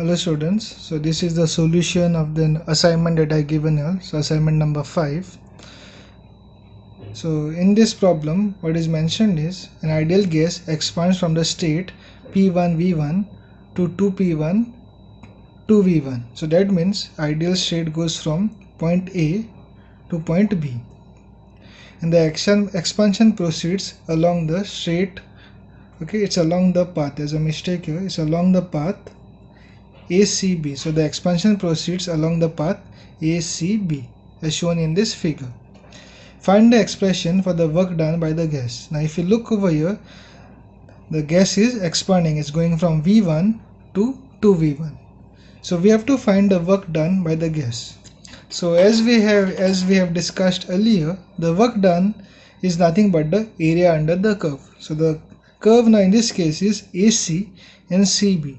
hello students. So this is the solution of the assignment that i given you so assignment number 5 so in this problem what is mentioned is an ideal gas expands from the state p1 v1 to 2p1 2v1 so that means ideal state goes from point a to point b. And the action expansion proceeds along the straight okay it's along the path. There's a mistake here. It's along the path ACB. So the expansion proceeds along the path ACB as shown in this figure. Find the expression for the work done by the gas. Now if you look over here, the gas is expanding. It's going from V1 to 2V1. So we have to find the work done by the gas. So as we have as we have discussed earlier, the work done is nothing but the area under the curve. So the curve now in this case is AC and CB.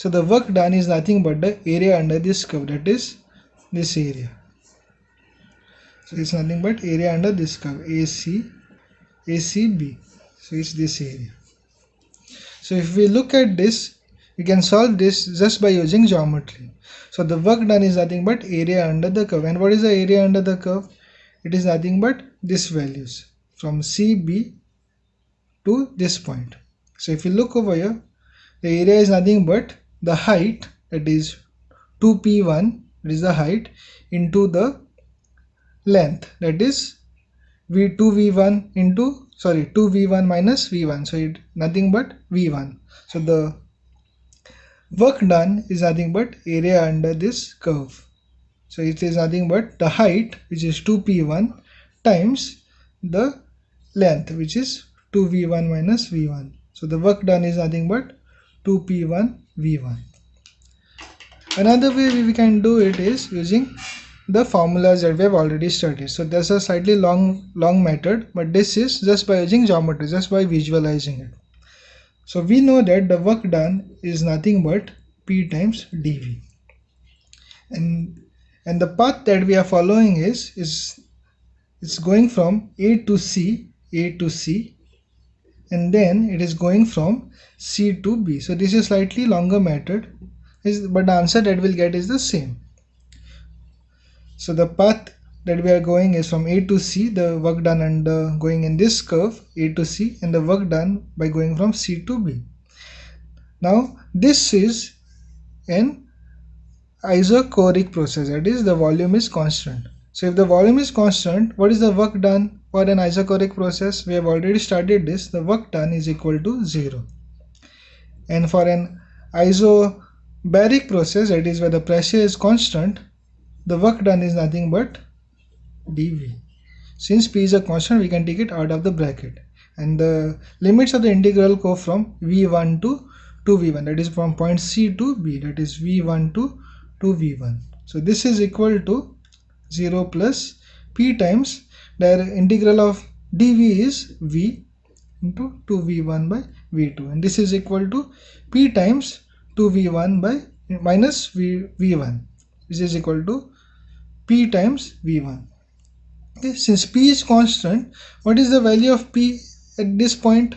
So the work done is nothing but the area under this curve that is this area. So it's nothing but area under this curve AC ACB. So it's this area. So if we look at this we can solve this just by using geometry. So the work done is nothing but area under the curve and what is the area under the curve? It is nothing but this values from CB to this point. So if you look over here the area is nothing but the height that is 2p1 that is the height into the length. That is v2v1 into sorry 2v1 minus v1 so it nothing but v1 so the work done is nothing but area under this curve. So it is nothing but the height which is 2p1 times the length which is 2v1 minus v1 so the work done is nothing but 2p1 v1 another way we can do it is using the formulas that we have already studied. So there's a slightly long long method but this is just by using geometry just by visualizing it. So we know that the work done is nothing but p times dv. And and the path that we are following is is it's going from a to c a to c and then it is going from C to B. So this is slightly longer method is but the answer that we'll get is the same. So the path that we are going is from A to C the work done under going in this curve A to C and the work done by going from C to B. Now this is an isochoric process that is the volume is constant. So if the volume is constant what is the work done for an isochoric process, we have already studied this, the work done is equal to 0. And for an isobaric process, that is where the pressure is constant, the work done is nothing but dV. Since P is a constant, we can take it out of the bracket. And the limits of the integral go from V1 to 2V1, that is from point C to B, that is V1 to 2V1. So this is equal to 0 plus P times the integral of dv is v into 2v1 by v2 and this is equal to p times 2v1 by minus v, v1 this is equal to p times v1 okay since p is constant what is the value of p at this point?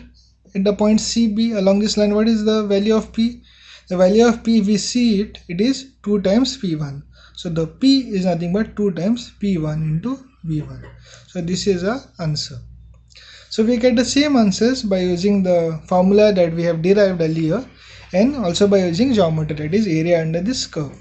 At the point cb along this line what is the value of p? The value of p we see it it is 2 times p1 so the p is nothing but 2 times p1 into v1 so this is a answer. So we get the same answers by using the formula that we have derived earlier and also by using geometry that is area under this curve